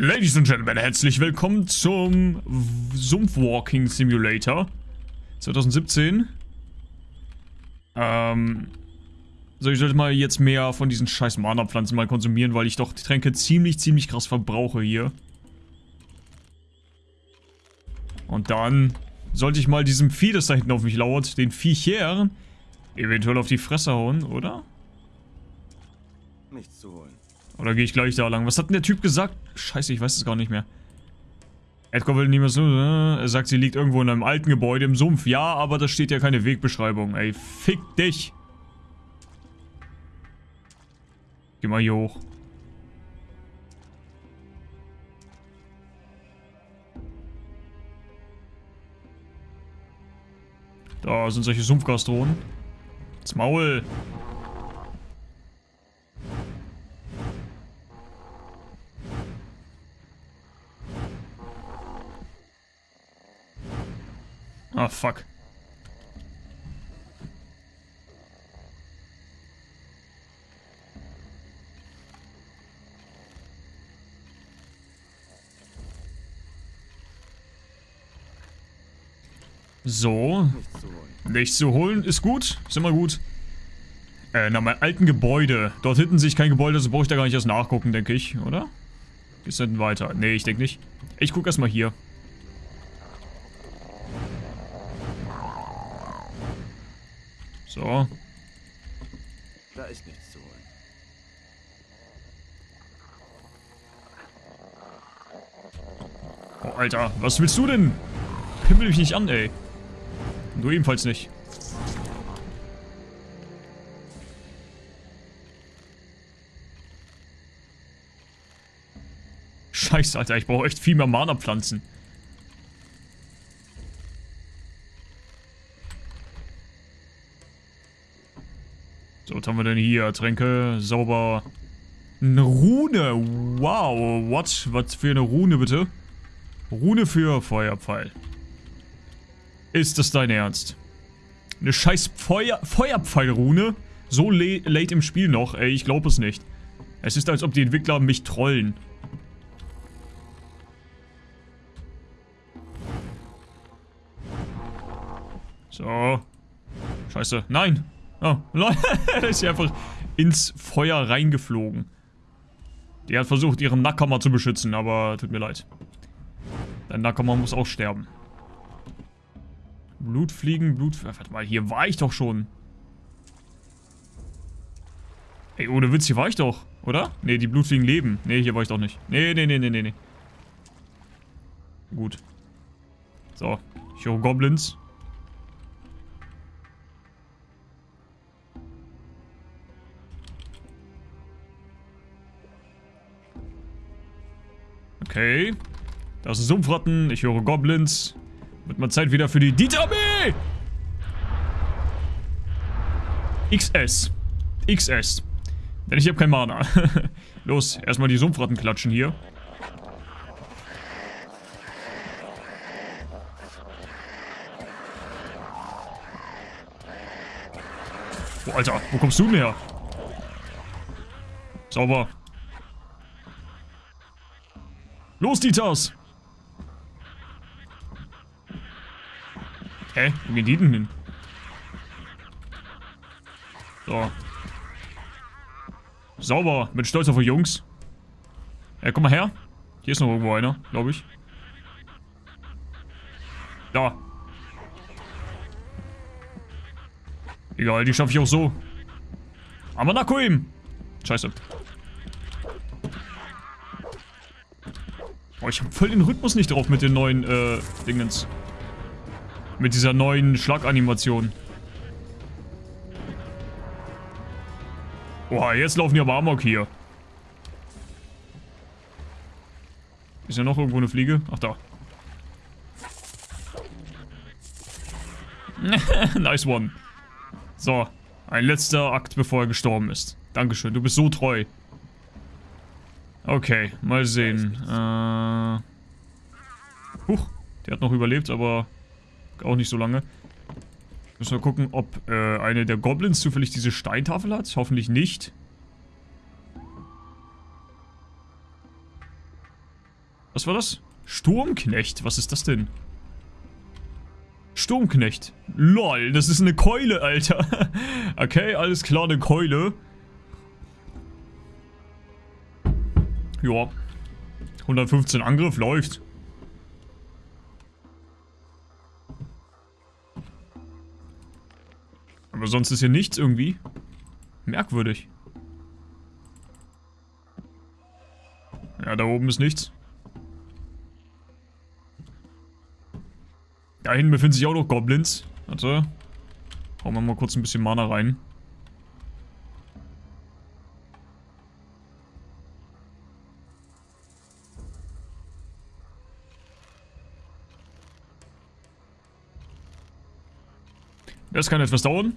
Ladies and Gentlemen, herzlich willkommen zum Sumpfwalking Simulator 2017. Ähm, so ich sollte mal jetzt mehr von diesen scheiß Mana-Pflanzen mal konsumieren, weil ich doch die Tränke ziemlich, ziemlich krass verbrauche hier. Und dann sollte ich mal diesem Vieh, das da hinten auf mich lauert, den Viecher, eventuell auf die Fresse hauen, oder? Nichts zu holen. Oder gehe ich gleich da lang? Was hat denn der Typ gesagt? Scheiße, ich weiß es gar nicht mehr. Edgar will mehr so, äh, er sagt, sie liegt irgendwo in einem alten Gebäude im Sumpf. Ja, aber da steht ja keine Wegbeschreibung. Ey, fick dich. Geh mal hier hoch. Da sind solche Sumpfgastronen. Das Maul. Ah, fuck. So. Nichts zu holen. Ist gut. Ist immer gut. Äh, nach meinem alten Gebäude. Dort hinten sehe ich kein Gebäude, so brauche ich da gar nicht erst nachgucken, denke ich, oder? Geht's denn weiter? Nee, ich denke nicht. Ich gucke erstmal hier. So. Da ist nichts zu holen. Oh, Alter, was willst du denn? Pimmel mich nicht an, ey. Du ebenfalls nicht. Scheiße, Alter, ich brauche echt viel mehr Mana-Pflanzen. So, was haben wir denn hier? Tränke, sauber. Eine Rune. Wow, what? Was für eine Rune, bitte? Rune für Feuerpfeil. Ist das dein Ernst? Eine scheiß Feuer Feuerpfeilrune? So late im Spiel noch? Ey, ich glaube es nicht. Es ist, als ob die Entwickler mich trollen. So. Scheiße. Nein. Oh, lol. ist sie einfach ins Feuer reingeflogen. Die hat versucht, ihren Nackammer zu beschützen, aber tut mir leid. Dein Nackammer muss auch sterben. Blutfliegen, Blut... Warte mal, hier war ich doch schon. Ey, ohne Witz, hier war ich doch, oder? Ne, die Blutfliegen leben. Ne, hier war ich doch nicht. Ne, ne, ne, ne, ne, ne. Gut. So, ich höre Goblins. Okay. Das ist Sumpfratten. Ich höre Goblins. Wird mal Zeit wieder für die Dieterarmee! XS. XS. Denn ich habe kein Mana. Los, erstmal die Sumpfratten klatschen hier. Oh, Alter, wo kommst du denn her? Sauber. Los, Dieters! Hä? Wo gehen die denn hin? So. Sauber. Bin stolz auf die Jungs. Ja, komm mal her. Hier ist noch irgendwo einer, glaube ich. Da. Egal, die schaffe ich auch so. Aber nach ihm. Scheiße. Oh, ich habe voll den Rhythmus nicht drauf mit den neuen, äh, Dingens. Mit dieser neuen Schlaganimation. Boah, jetzt laufen die aber amok hier. Ist ja noch irgendwo eine Fliege? Ach, da. nice one. So, ein letzter Akt, bevor er gestorben ist. Dankeschön, du bist so treu. Okay, mal sehen. Äh... Huch, der hat noch überlebt, aber auch nicht so lange. Müssen wir gucken, ob äh, eine der Goblins zufällig diese Steintafel hat. Hoffentlich nicht. Was war das? Sturmknecht. Was ist das denn? Sturmknecht. Lol, das ist eine Keule, Alter. okay, alles klar, eine Keule. Ja. 115 Angriff läuft. Aber sonst ist hier nichts irgendwie. Merkwürdig. Ja, da oben ist nichts. Da hinten befinden sich auch noch Goblins. Warte. Hauen wir mal kurz ein bisschen Mana rein. Das kann etwas dauern.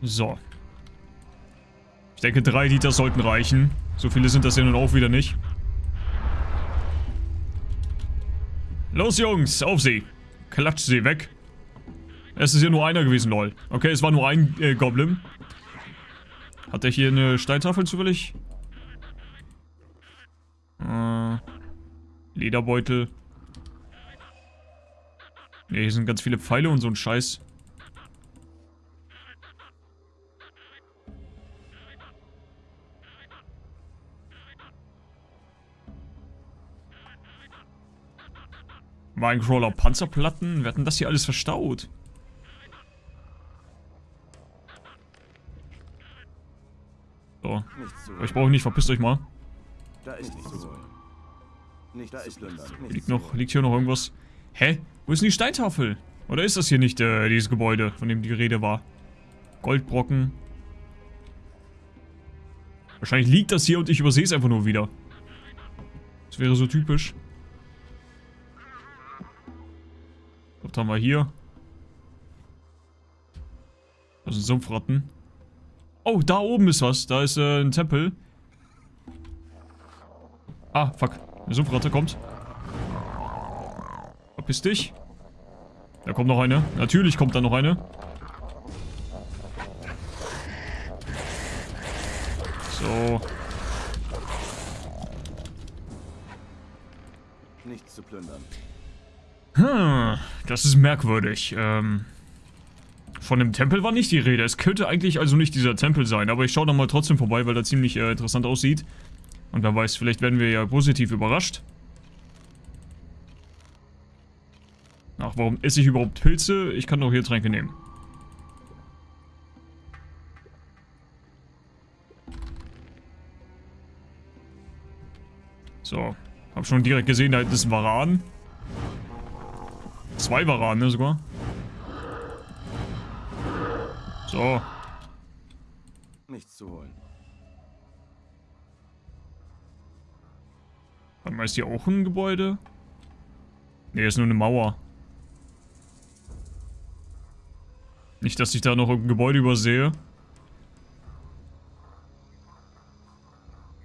So. Ich denke, drei Liter sollten reichen. So viele sind das ja nun auch wieder nicht. Los, Jungs, auf sie. Klatscht sie weg. Es ist ja nur einer gewesen, lol. Okay, es war nur ein äh, Goblin. Hat der hier eine Steintafel zufällig? Äh, Lederbeutel. Ne, hier sind ganz viele Pfeile und so ein Scheiß. Minecrawler Panzerplatten? Wir hatten das hier alles verstaut. So. Ich brauche nicht, verpisst euch mal. Da ist nichts zu holen. Nicht da ist Hier liegt, noch, liegt hier noch irgendwas. Hä? Wo ist denn die Steintafel? Oder ist das hier nicht äh, dieses Gebäude, von dem die Rede war? Goldbrocken. Wahrscheinlich liegt das hier und ich übersehe es einfach nur wieder. Das wäre so typisch. Was haben wir hier? Das sind Sumpfratten. Oh, da oben ist was. Da ist äh, ein Tempel. Ah, fuck. Eine Sumpfratte kommt. Verpiss dich. Da kommt noch eine. Natürlich kommt da noch eine. So. Nichts zu plündern. Hm, das ist merkwürdig. Ähm, von dem Tempel war nicht die Rede. Es könnte eigentlich also nicht dieser Tempel sein, aber ich schaue nochmal trotzdem vorbei, weil er ziemlich äh, interessant aussieht. Und wer weiß, vielleicht werden wir ja positiv überrascht. Ach, warum esse ich überhaupt Pilze? Ich kann doch hier Tränke nehmen. So. Hab schon direkt gesehen, da ist ein Varan. Zwei Varan, ne, sogar. So. Nichts zu holen. Warte mal, ist hier auch ein Gebäude? Ne, ist nur eine Mauer. Nicht, dass ich da noch ein Gebäude übersehe.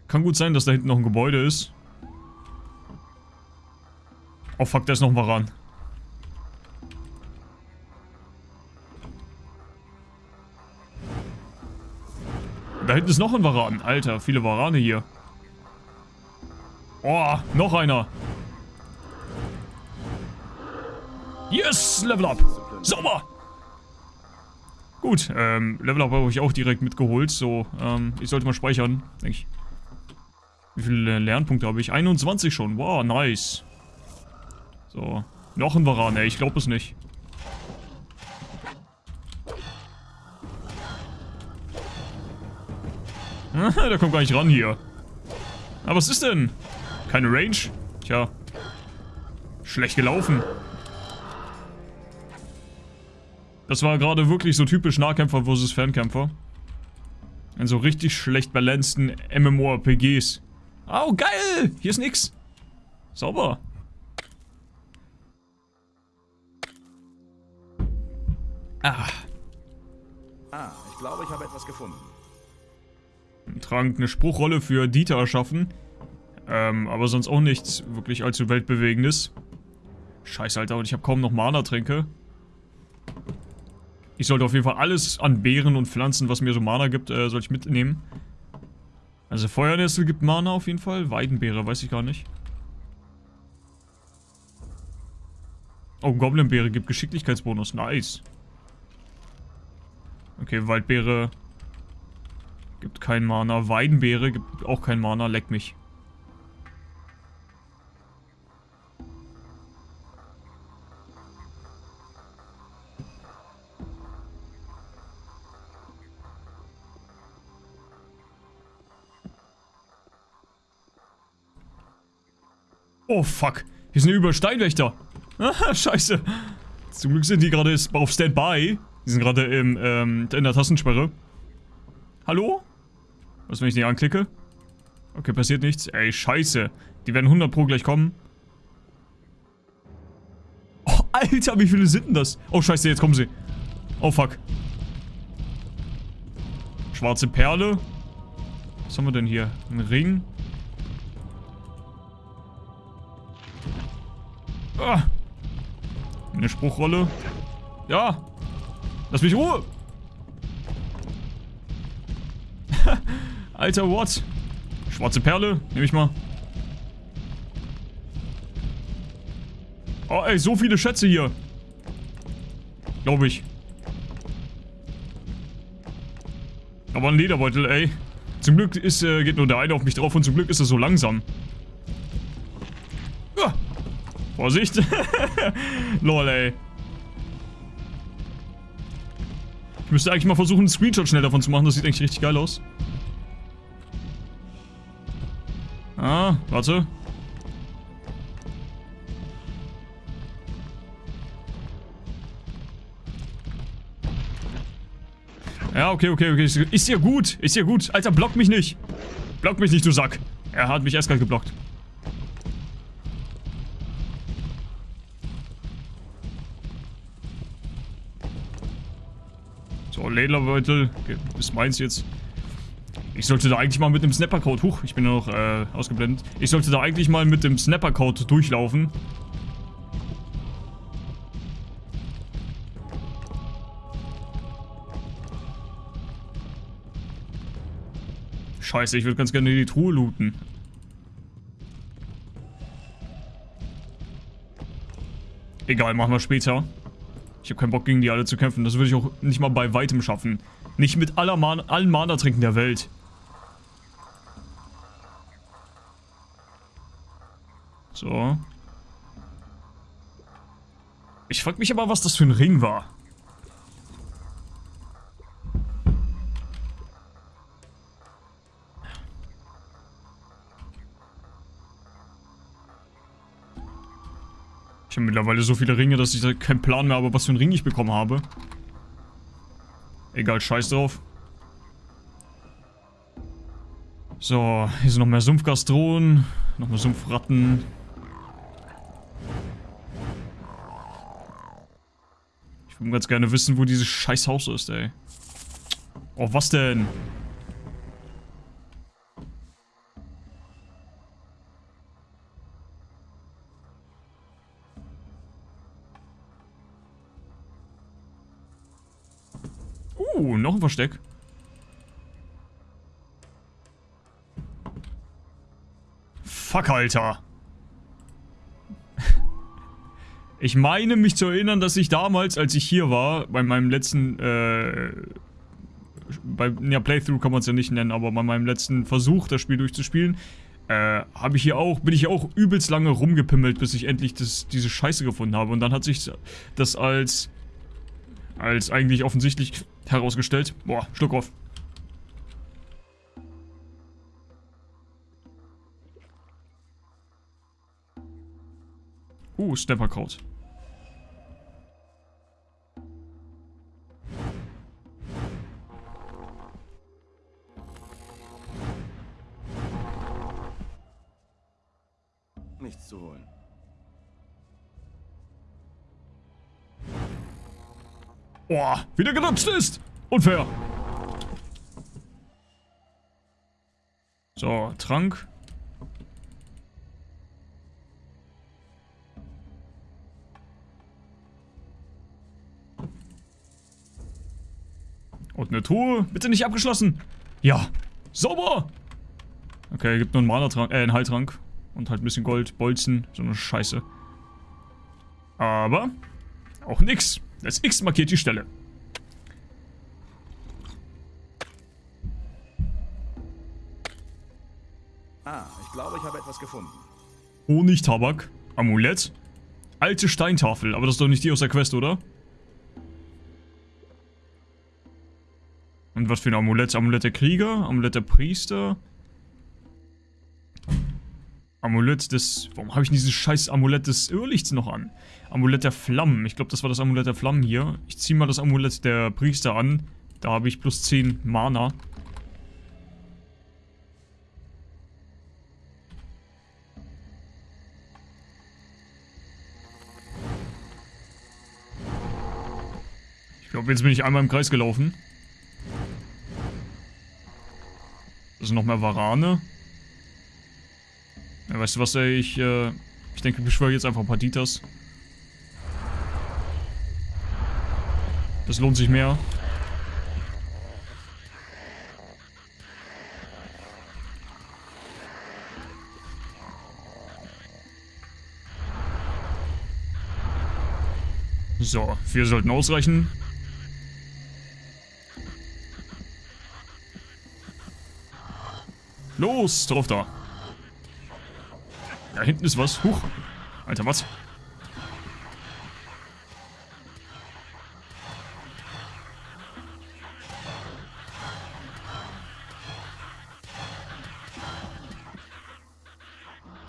Kann gut sein, dass da hinten noch ein Gebäude ist. Oh fuck, da ist noch ein Varan. Da hinten ist noch ein Varan. Alter, viele Varane hier. Oh, noch einer. Yes, Level Up. Sauber. Gut, ähm, Level Up habe ich auch direkt mitgeholt. So, ähm, ich sollte mal speichern, denke ich. Wie viele Lernpunkte habe ich? 21 schon. Wow, nice. So, noch ein Varan, ey, ich glaube es nicht. Der kommt gar nicht ran hier. Aber was ist denn? Keine Range? Tja. Schlecht gelaufen. Das war gerade wirklich so typisch Nahkämpfer versus Fernkämpfer. In so richtig schlecht balanceden MMORPGs. Oh, geil! Hier ist nix. Sauber. Ah. Ah, ich glaube, ich habe etwas gefunden. Ein Trank, eine Spruchrolle für Dieter erschaffen. Ähm, aber sonst auch nichts wirklich allzu weltbewegendes. Scheiße, Alter, und ich habe kaum noch Mana-Tränke. Ich sollte auf jeden Fall alles an Beeren und Pflanzen, was mir so Mana gibt, äh, soll ich mitnehmen. Also Feuernestel gibt Mana auf jeden Fall. Weidenbeere, weiß ich gar nicht. Oh, Goblinbeere gibt Geschicklichkeitsbonus. Nice. Okay, Waldbeere gibt kein Mana. Weidenbeere gibt auch kein Mana. Leck mich. Oh, fuck. Hier sind überall Steinwächter. Scheiße. Zum Glück sind die gerade auf Standby. Die sind gerade im, ähm, in der Tastensperre. Hallo? Was, wenn ich nicht anklicke? Okay, passiert nichts. Ey, scheiße. Die werden 100 pro gleich kommen. Oh, Alter, wie viele sind denn das? Oh, scheiße, jetzt kommen sie. Oh, fuck. Schwarze Perle. Was haben wir denn hier? Ein Ring. Ah. Eine Spruchrolle. Ja. Lass mich Ruhe. Alter, what? Schwarze Perle, nehme ich mal. Oh, ey, so viele Schätze hier. Glaube ich. Aber ein Lederbeutel, ey. Zum Glück ist, äh, geht nur der eine auf mich drauf und zum Glück ist er so langsam. Vorsicht. Lol, ey. Ich müsste eigentlich mal versuchen, einen Screenshot schnell davon zu machen. Das sieht eigentlich richtig geil aus. Ah, warte. Ja, okay, okay, okay. Ist ja gut. Ist ja gut. Alter, block mich nicht. Block mich nicht, du Sack. Er hat mich erst gerade geblockt. So, Lederbeutel. Okay, ist meins jetzt. Ich sollte da eigentlich mal mit dem Snapper-Code... Huch, ich bin noch äh, ausgeblendet. Ich sollte da eigentlich mal mit dem Snapper-Code durchlaufen. Scheiße, ich würde ganz gerne die Truhe looten. Egal, machen wir später. Ich habe keinen Bock gegen die alle zu kämpfen. Das würde ich auch nicht mal bei weitem schaffen. Nicht mit aller Man allen Mana-Trinken der Welt. So. Ich frag mich aber, was das für ein Ring war. Ich habe mittlerweile so viele Ringe, dass ich keinen Plan mehr habe, was für einen Ring ich bekommen habe. Egal, scheiß drauf. So, hier sind noch mehr Sumpfgastronen, noch mehr Sumpfratten. Ich würde ganz gerne wissen, wo dieses scheiß Haus ist, ey. Oh, was denn? Ein Versteck. Fuck, Alter. Ich meine mich zu erinnern, dass ich damals, als ich hier war, bei meinem letzten, äh, bei, ja, Playthrough kann man es ja nicht nennen, aber bei meinem letzten Versuch, das Spiel durchzuspielen, äh, habe ich hier auch, bin ich hier auch übelst lange rumgepimmelt, bis ich endlich das, diese Scheiße gefunden habe. Und dann hat sich das als, als eigentlich offensichtlich herausgestellt. Boah, Schluck auf. Uh, Snapperkraut. Boah, wieder gerutscht ist. Unfair. So, Trank. Und eine Truhe. Bitte nicht abgeschlossen. Ja. Sauber. Okay, gibt nur einen Mana-Trank, äh, einen Heiltrank. Und halt ein bisschen Gold, Bolzen, so eine Scheiße. Aber auch nix. Das X markiert die Stelle. Ah, ich glaube, ich habe etwas gefunden. Honigtabak. Amulett. Alte Steintafel. Aber das ist doch nicht die aus der Quest, oder? Und was für ein Amulett? Amulett der Krieger? Amulett der Priester? Amulett des... Warum habe ich dieses scheiß Amulett des Irrlichts noch an? Amulett der Flammen. Ich glaube, das war das Amulett der Flammen hier. Ich ziehe mal das Amulett der Priester an. Da habe ich plus 10 Mana. Ich glaube, jetzt bin ich einmal im Kreis gelaufen. Das sind noch mehr Varane. Ja, weißt du was, ey, ich, äh, ich denke, ich beschwöre jetzt einfach ein paar Ditas. Das lohnt sich mehr. So, vier sollten ausreichen. Los, drauf da. Da hinten ist was. Huch. Alter, was?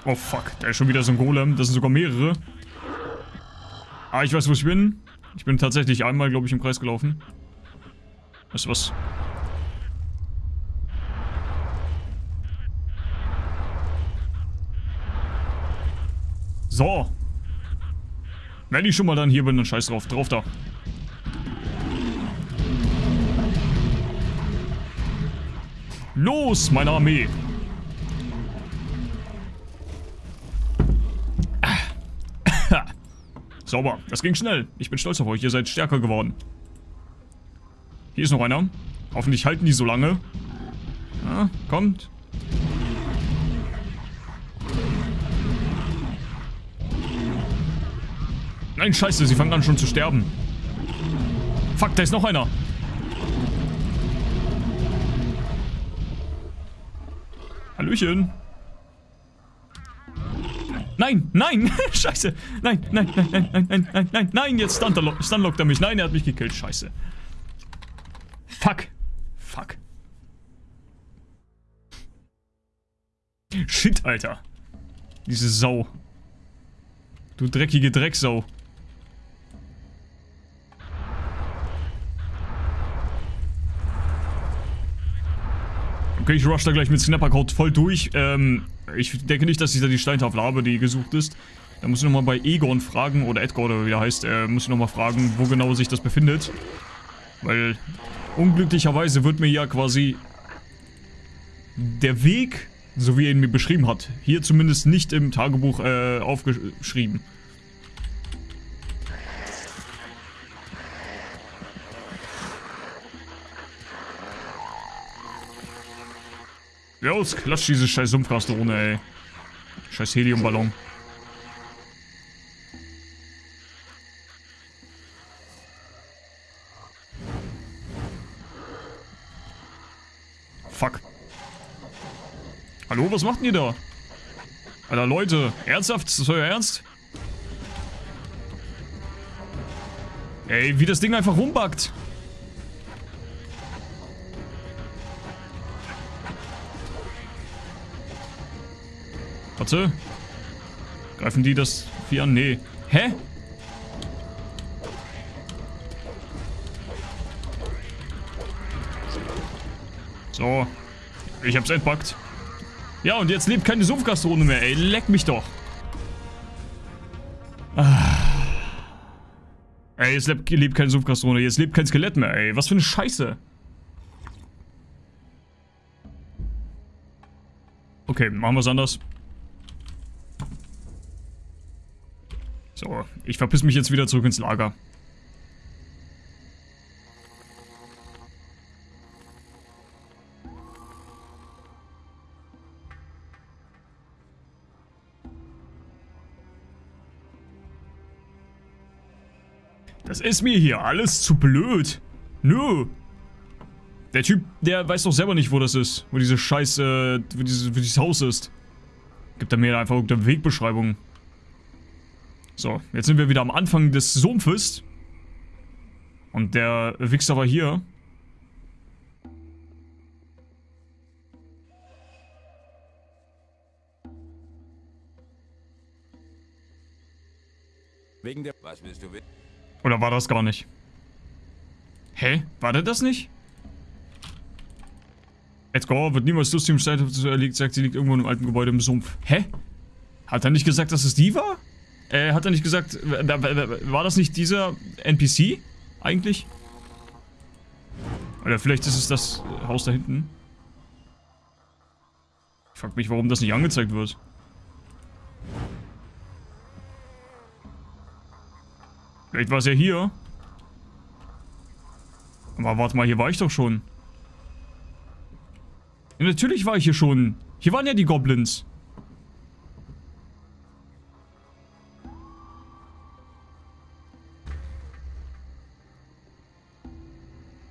Oh fuck, da ist schon wieder so ein Golem. Das sind sogar mehrere. Ah, ich weiß, wo ich bin. Ich bin tatsächlich einmal, glaube ich, im Kreis gelaufen. Weißt du was? So. Wenn ich schon mal dann hier bin, dann scheiß drauf. Drauf da. Los, meine Armee. Sauber. Das ging schnell. Ich bin stolz auf euch. Ihr seid stärker geworden. Hier ist noch einer. Hoffentlich halten die so lange. Ja, kommt. Nein, scheiße, sie fangen an schon zu sterben. Fuck, da ist noch einer. Hallöchen. Nein, nein, scheiße. Nein, nein, nein, nein, nein, nein, nein, nein, nein, jetzt stunlockt stun er mich. Nein, er hat mich gekillt, scheiße. Fuck. Fuck. Shit, Alter. Diese Sau. Du dreckige Drecksau. Okay, ich rush da gleich mit Snappercode voll durch. Ähm, ich denke nicht, dass ich da die Steintafel habe, die gesucht ist. Da muss ich nochmal bei Egon fragen, oder Edgar, oder wie er heißt, äh, muss ich nochmal fragen, wo genau sich das befindet. Weil unglücklicherweise wird mir ja quasi der Weg, so wie er ihn mir beschrieben hat, hier zumindest nicht im Tagebuch äh, aufgeschrieben. Los, klatsch diese scheiß Sumpfgastrone, ey. Scheiß Heliumballon. Fuck. Hallo, was macht ihr da? Alter, Leute, ernsthaft? Ist das euer Ernst? Ey, wie das Ding einfach rumbackt. Warte. Greifen die das Vieh an? Nee. Hä? So. Ich hab's entpackt. Ja, und jetzt lebt keine Sumpfgastrone mehr, ey. Leck mich doch. Ah. Ey, jetzt lebt, lebt keine Sumpfgastrone. Jetzt lebt kein Skelett mehr, ey. Was für eine Scheiße. Okay, machen wir's anders. ich verpiss mich jetzt wieder zurück ins Lager. Das ist mir hier alles zu blöd. Nö. Der Typ, der weiß doch selber nicht, wo das ist. Wo diese scheiße, wo, dieses, wo dieses Haus ist. Gibt er mir einfach irgendeine Wegbeschreibung. So, jetzt sind wir wieder am Anfang des Sumpfes. Und der Wichser war hier. Wegen der... Was willst du? Oder war das gar nicht? Hä? War der das nicht? Edgar wird niemals lustig im Streit liegt, sagt, sie liegt irgendwo in einem alten Gebäude im Sumpf. Hä? Hat er nicht gesagt, dass es die war? Äh, hat er nicht gesagt, war das nicht dieser NPC eigentlich? Oder vielleicht ist es das Haus da hinten. Ich frag mich, warum das nicht angezeigt wird. Vielleicht war es ja hier. Aber warte mal, hier war ich doch schon. Ja, natürlich war ich hier schon. Hier waren ja die Goblins.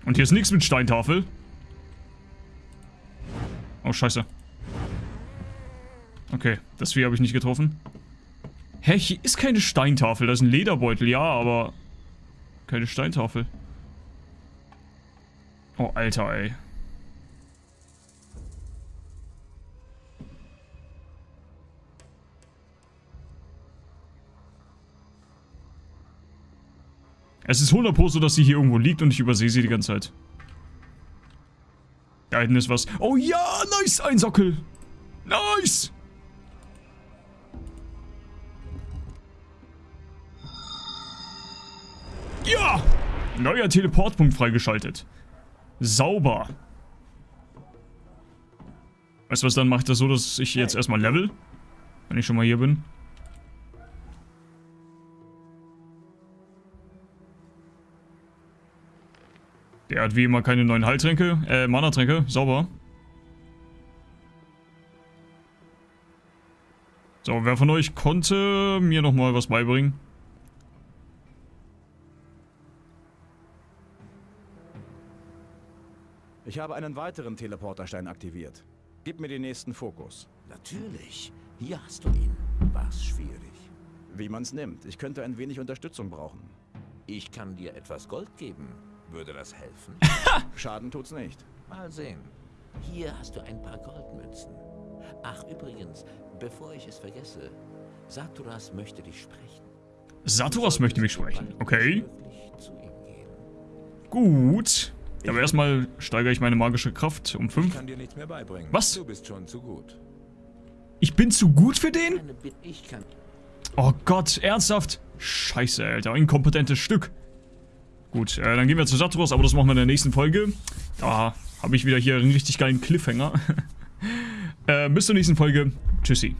Und hier ist nichts mit Steintafel. Oh, scheiße. Okay, das Vieh habe ich nicht getroffen. Hä, hier ist keine Steintafel. Das ist ein Lederbeutel, ja, aber... Keine Steintafel. Oh, Alter, ey. Es ist 100 so, dass sie hier irgendwo liegt und ich übersehe sie die ganze Zeit. Da hinten ist was. Oh ja, nice, ein Sockel. Nice. Ja! Neuer Teleportpunkt freigeschaltet. Sauber. Weißt du was, dann mache ich das so, dass ich jetzt erstmal level. Wenn ich schon mal hier bin. Der hat wie immer keine neuen Heiltränke, äh, Mana-Tränke, sauber. So, wer von euch konnte mir nochmal was beibringen? Ich habe einen weiteren Teleporterstein aktiviert. Gib mir den nächsten Fokus. Natürlich. Hier hast du ihn. War's schwierig. Wie man's nimmt. Ich könnte ein wenig Unterstützung brauchen. Ich kann dir etwas Gold geben. Würde das helfen? Schaden tut's nicht. Mal sehen. Hier hast du ein paar Goldmünzen. Ach, übrigens, bevor ich es vergesse, Saturas möchte dich sprechen. Saturas möchte mich sprechen. Okay. Gut. Aber erstmal steigere ich meine magische Kraft um 5. Ich kann dir nichts mehr beibringen. Was? Du bist schon zu gut. Ich bin zu gut für den? Oh Gott, ernsthaft? Scheiße, Alter. Inkompetentes Stück. Gut, äh, dann gehen wir zu Saturos, aber das machen wir in der nächsten Folge. Da habe ich wieder hier einen richtig geilen Cliffhanger. äh, bis zur nächsten Folge. Tschüssi.